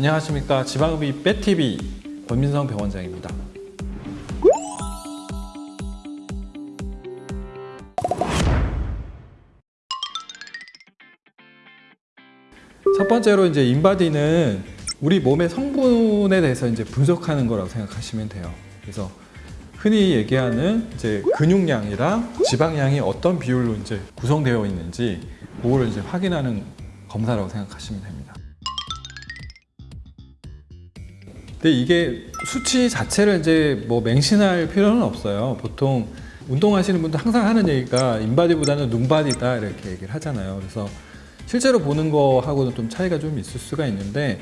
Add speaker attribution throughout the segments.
Speaker 1: 안녕하십니까 지방흡입 빼TV 권민성 병원장입니다. 첫 번째로 이제 인바디는 우리 몸의 성분에 대해서 이제 분석하는 거라고 생각하시면 돼요. 그래서 흔히 얘기하는 이제 근육량이랑 지방량이 어떤 비율로 이제 구성되어 있는지 그거를 이제 확인하는 검사라고 생각하시면 됩니다. 근데 이게 수치 자체를 이제 뭐 맹신할 필요는 없어요. 보통 운동하시는 분들 항상 하는 얘기가 인바디보다는 눈바디다 이렇게 얘기를 하잖아요. 그래서 실제로 보는 거하고는 좀 차이가 좀 있을 수가 있는데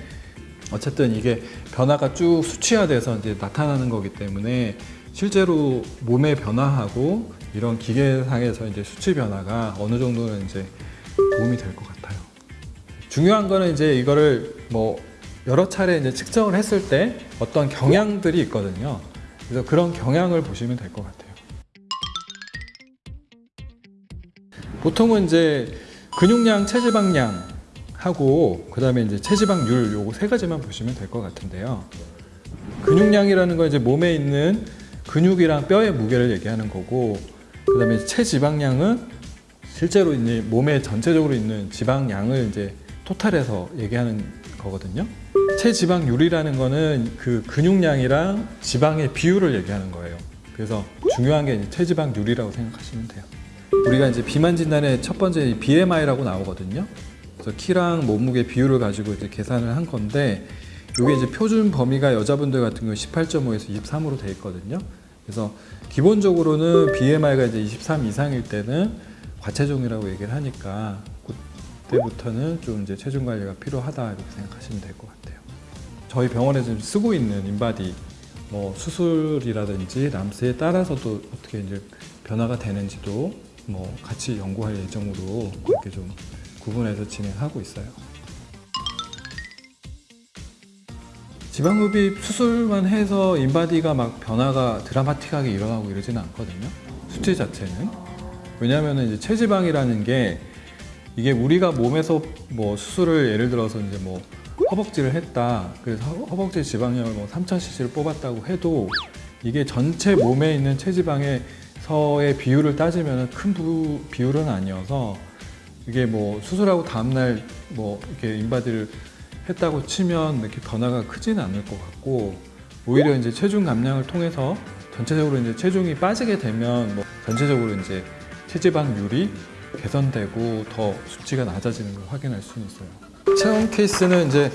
Speaker 1: 어쨌든 이게 변화가 쭉 수치화돼서 이제 나타나는 거기 때문에 실제로 몸의 변화하고 이런 기계상에서 이제 수치 변화가 어느 정도는 이제 도움이 될 것 같아요. 중요한 거는 이제 이거를 뭐 여러 차례 이제 측정을 했을 때 어떤 경향들이 있거든요. 그래서 그런 경향을 보시면 될 것 같아요. 보통은 이제 근육량, 체지방량 하고 그 다음에 이제 체지방률 요거 세 가지만 보시면 될 것 같은데요. 근육량이라는 건 이제 몸에 있는 근육이랑 뼈의 무게를 얘기하는 거고 그 다음에 체지방량은 실제로 이제 몸에 전체적으로 있는 지방량을 이제 토탈해서 얘기하는 거거든요. 체지방률이라는 거는 그 근육량이랑 지방의 비율을 얘기하는 거예요. 그래서 중요한 게 체지방률이라고 생각하시면 돼요. 우리가 이제 비만 진단의 첫 번째 BMI라고 나오거든요. 그래서 키랑 몸무게 비율을 가지고 이제 계산을 한 건데 이게 이제 표준 범위가 여자분들 같은 경우 18.5에서 23으로 돼 있거든요. 그래서 기본적으로는 BMI가 이제 23 이상일 때는 과체중이라고 얘기를 하니까 그때부터는 좀 이제 체중 관리가 필요하다 이렇게 생각하시면 될 것 같아요. 저희 병원에서 쓰고 있는 인바디 뭐 수술이라든지 람스에 따라서도 어떻게 이제 변화가 되는지도 뭐 같이 연구할 예정으로 그렇게 좀 구분해서 진행하고 있어요. 지방흡입 수술만 해서 인바디가 막 변화가 드라마틱하게 일어나고 이러지는 않거든요. 수치 자체는. 왜냐하면 이제 체지방이라는 게 이게 우리가 몸에서 뭐 수술을 예를 들어서 이제 뭐 허벅지를 했다. 그래서 허벅지 지방량을 뭐 3000cc를 뽑았다고 해도 이게 전체 몸에 있는 체지방에서의 비율을 따지면 큰 부, 비율은 아니어서 이게 뭐 수술하고 다음날 뭐 이렇게 인바디를 했다고 치면 이렇게 변화가 크지는 않을 것 같고 오히려 이제 체중 감량을 통해서 전체적으로 이제 체중이 빠지게 되면 뭐 전체적으로 이제 체지방률이 개선되고 더 수치가 낮아지는 걸 확인할 수는 있어요. 체험 케이스는 이제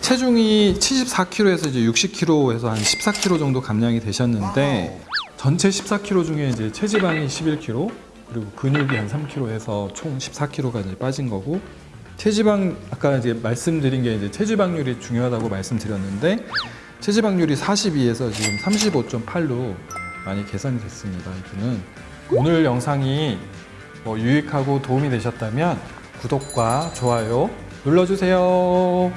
Speaker 1: 체중이 74kg에서 이제 60kg에서 한 14kg 정도 감량이 되셨는데 전체 14kg 중에 이제 체지방이 11kg 그리고 근육이 한 3kg 해서 총 14kg가 이제 빠진 거고 체지방 아까 이제 말씀드린 게 이제 체지방률이 중요하다고 말씀드렸는데 체지방률이 42에서 지금 35.8로 많이 개선이 됐습니다. 이분은 오늘 영상이 뭐 유익하고 도움이 되셨다면 구독과 좋아요 눌러주세요.